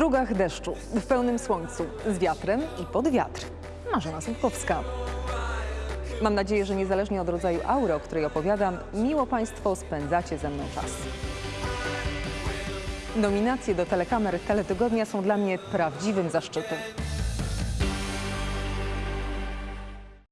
strugach deszczu, w pełnym słońcu, z wiatrem i pod wiatr. Marzena Słupkowska. Mam nadzieję, że niezależnie od rodzaju aury, o której opowiadam, miło Państwo spędzacie ze mną czas. Nominacje do telekamer Teletygodnia są dla mnie prawdziwym zaszczytem.